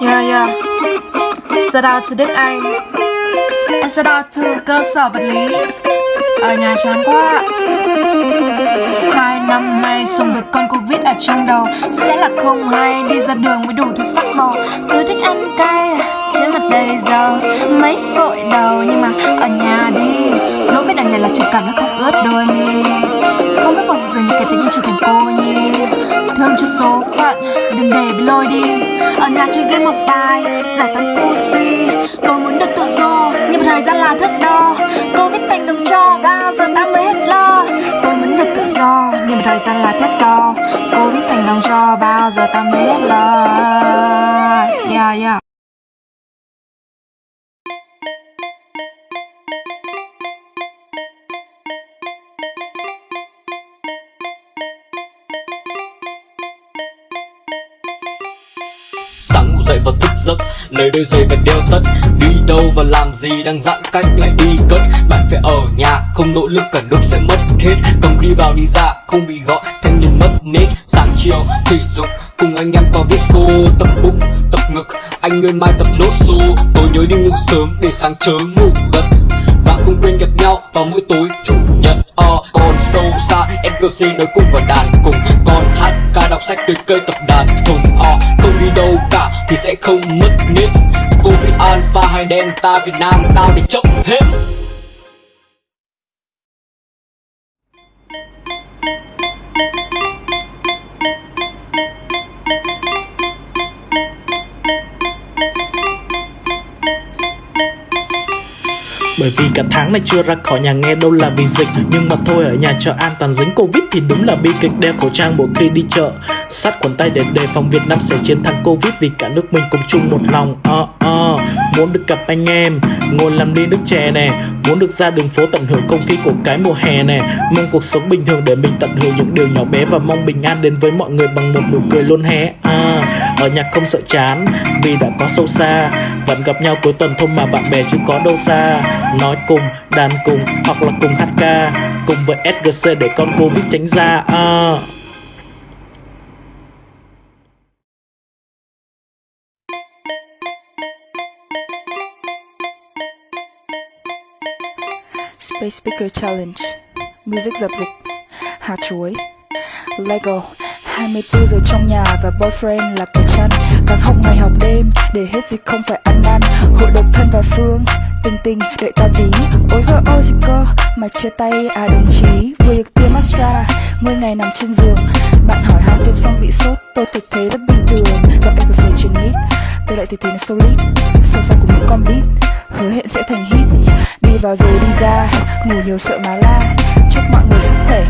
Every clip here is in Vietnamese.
Yeah yeah Shout out to Đức Anh. And shout out to cơ sở vật lý. Ở nhà chán quá. Hai năm nay sống với con Covid ở trong đầu. Sẽ là không hay đi ra đường mới đủ thứ sắc màu. Cứ thích ăn cay trên mặt đầy dầu Mấy gội đầu nhưng mà ở nhà đi này là trực cảm nó không ướt đôi mi. Không biết vào giờ như kể tự như trở thành cô nhi Thương cho số phận, đừng để bị lôi đi. Ở nhà chơi game học bài, giải toán si. Tôi muốn được tự do, nhưng thời gian là thước đo. Covid thành đồng cho, bao giờ ta mới hết lo. Tôi muốn được tự do, nhưng thời gian là thước đo. Covid thành đồng cho, bao giờ ta mới hết lo. Yeah, yeah. Dậy và thức giấc. Lấy đôi giày và đeo tất, Đi đâu và làm gì đang giãn cách lại đi cất. Bạn phải ở nhà, Không nỗ lực, cả nước sẽ mất hết. Cầm đi vào đi ra, Không bị gọi thanh niên mất nết. Sáng chiều, thể dục, Cùng anh em có viết xô Tập bụng, tập ngực. Anh nguyên mai tập nốt xô. Tôi nhớ đi ngủ sớm Để sáng chớm ngủ gật. Và không quên gặp nhau vào mỗi tối chủ nhật ờ, Còn sâu xa NGC nói cùng vào đàn cùng. Con hát ca đọc sách tươi cây tập đàn thùng ờ, Không đi đâu cả thì sẽ không mất nết Covid Alpha hay Delta Việt Nam tao để chốc hết. Bởi vì cả tháng này chưa ra khỏi nhà nghe đâu là vì dịch. Nhưng mà thôi, ở nhà cho an toàn dính Covid thì đúng là bi kịch. Đeo khẩu trang mỗi khi đi chợ Sát quần tay để đề phòng Việt Nam sẽ chiến thắng Covid Vì cả nước mình cùng chung một lòng. Uh. Muốn được gặp anh em Ngồi làm ly nước chè nè Muốn được ra đường phố tận hưởng không khí của cái mùa hè nè Mong cuộc sống bình thường để mình tận hưởng những điều nhỏ bé Và mong bình an đến với mọi người bằng một nụ cười luôn hé. À, Ở nhà không sợ chán Vì đã có sâu xa Vẫn gặp nhau cuối tuần thôi mà bạn bè chứ có đâu xa. Nói cùng, đàn cùng hoặc là cùng hát ca Cùng với SGC để con Covid tránh ra. À. Space Speaker Challenge. Music dập dịch. Hạt chuối. Lego. 24 giờ trong nhà và boyfriend là cái chăn. Càng học ngày học đêm, để hết dịch không phải ăn năn. Hội độc thân và Phương, Tình tình, đợi tao tí. Ôi giời ôi gì cơ, Mà chia tay à đồng chí. Vừa được tiêm Astra 10 ngày nằm trên giường. Bạn hỏi hai tiêm xong bị sốt, Tôi thực thế rất bình thường. Gặp anh có trên mít. Tôi lại thực thế nó solid. Sâu xa của những con beat, Hứa hẹn sẽ thành hit vào rồi đi ra, Ngủ nhiều sợ má la. Chúc mọi người sức khỏe,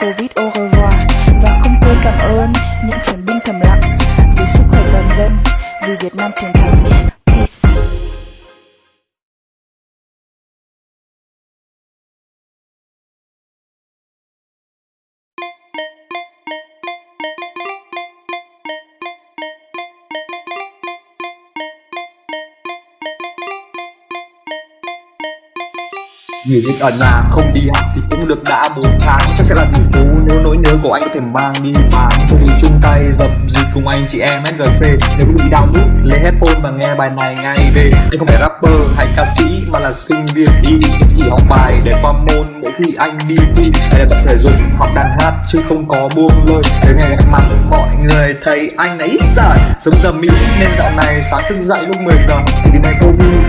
Covid au revoir. Và không quên cảm ơn Những chiến binh thầm lặng Vì sức khỏe toàn dân, Vì Việt Nam chiến thắng người dịch ở nhà không đi học thì cũng được đã 4 tháng. Chắc sẽ là tỷ phú, nếu nỗi nhớ của anh có thể mang đi bán Thôi thì chung tay dập dịch cùng anh chị em SGC Nếu bị đau nút lấy headphone và nghe bài này ngay về. Anh không phải rapper hay ca sĩ, mà là sinh viên đi. Chỉ học bài để qua môn, mỗi khi anh đi thi. Hay là tập thể dục học đàn hát, chứ không có buông lời. Để ngày gặp mặt mọi người thấy anh ấy sợ Sống giờ Mỹ nên dạo này sáng thức dậy lúc 10 giờ. Thì vì này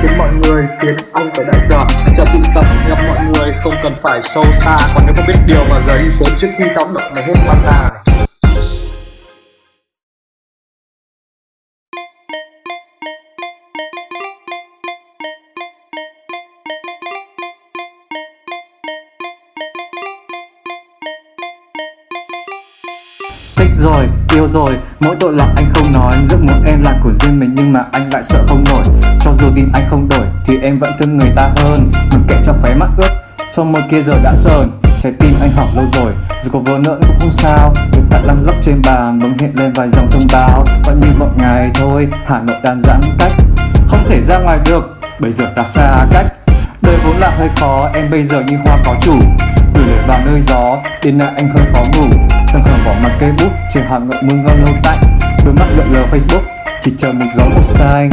khiến mọi người khiến ông phải đại giờ Chờ tụ tập gặp mọi người không cần phải sâu xa Còn nếu không biết điều mà giờ đi sớm trước khi tác động này hết quan tài. Xích rồi, yêu rồi, mỗi tội là anh không nói Giấc muốn em là của riêng mình nhưng mà anh lại sợ không nổi. Cho dù tin anh không đổi thì em vẫn thương người ta hơn. Mặc kệ cho khóe mắt ướt, sau môi kia giờ đã sờn. Trái tim anh hỏng lâu rồi, dù có vỡ nữa cũng không sao. Được tại lăn lóc trên bàn bỗng hiện lên vài dòng thông báo. Vẫn như mọi ngày thôi, Hà Nội đang giãn cách. Không thể ra ngoài được, bây giờ ta xa cách. Đời vốn là hơi khó, em bây giờ như hoa có chủ nơi gió, đêm nay anh hơi khó ngủ. Thằng khờ bỏ mặt cây bút, trên hàng ngậm mưa ngon lâu tạnh. Đôi mắt lượn lờ Facebook, chỉ chờ một gió một xanh.